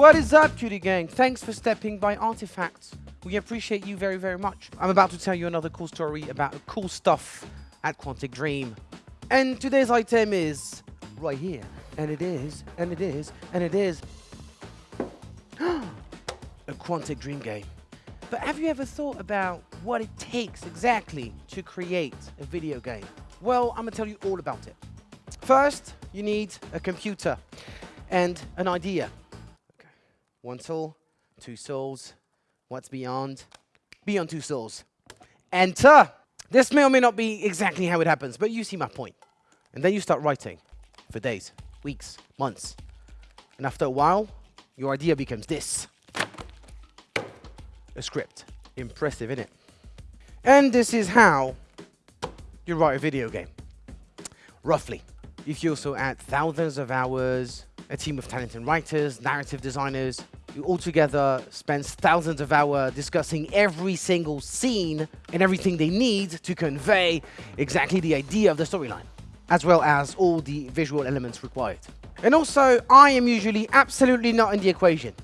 What is up, cutie gang? Thanks for stepping by Artifacts. We appreciate you very, very much. I'm about to tell you another cool story about cool stuff at Quantic Dream. And today's item is right here. And it is, and it is, and it is a Quantic Dream game. But have you ever thought about what it takes exactly to create a video game? Well, I'm gonna tell you all about it. First, you need a computer and an idea. One soul, two souls. What's beyond? Beyond two souls. Enter. This may or may not be exactly how it happens, but you see my point. And then you start writing for days, weeks, months. And after a while, your idea becomes this. A script. Impressive, isn't it? And this is how you write a video game. Roughly. If you also add thousands of hours, a team of talented writers, narrative designers, you altogether spend thousands of hours discussing every single scene and everything they need to convey exactly the idea of the storyline, as well as all the visual elements required. And also, I am usually absolutely not in the equation.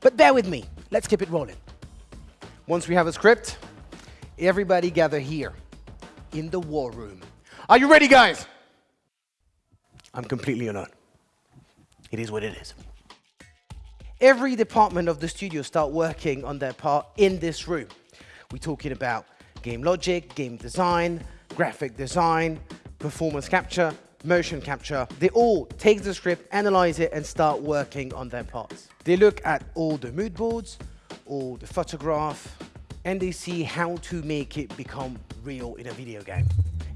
But bear with me, let's keep it rolling. Once we have a script, everybody gather here in the war room. Are you ready, guys? I'm completely alone. It is what it is. Every department of the studio start working on their part in this room. We're talking about game logic, game design, graphic design, performance capture, motion capture. They all take the script, analyze it, and start working on their parts. They look at all the mood boards, all the photograph, and they see how to make it become real in a video game.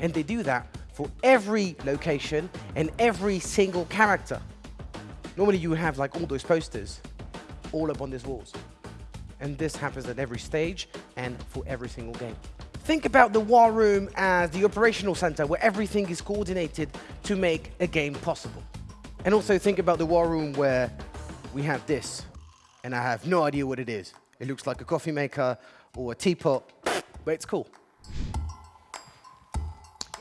And they do that for every location and every single character. Normally you have like all those posters all up on these walls. And this happens at every stage and for every single game. Think about the war room as the operational center where everything is coordinated to make a game possible. And also think about the war room where we have this, and I have no idea what it is. It looks like a coffee maker or a teapot, but it's cool.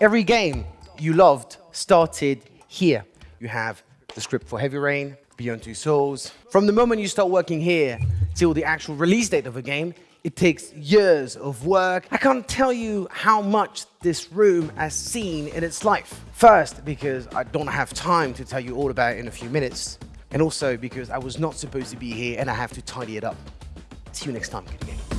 Every game you loved started here. You have the script for Heavy Rain, Beyond Two Souls. From the moment you start working here till the actual release date of a game, it takes years of work. I can't tell you how much this room has seen in its life. First, because I don't have time to tell you all about it in a few minutes. And also because I was not supposed to be here and I have to tidy it up. See you next time, good game.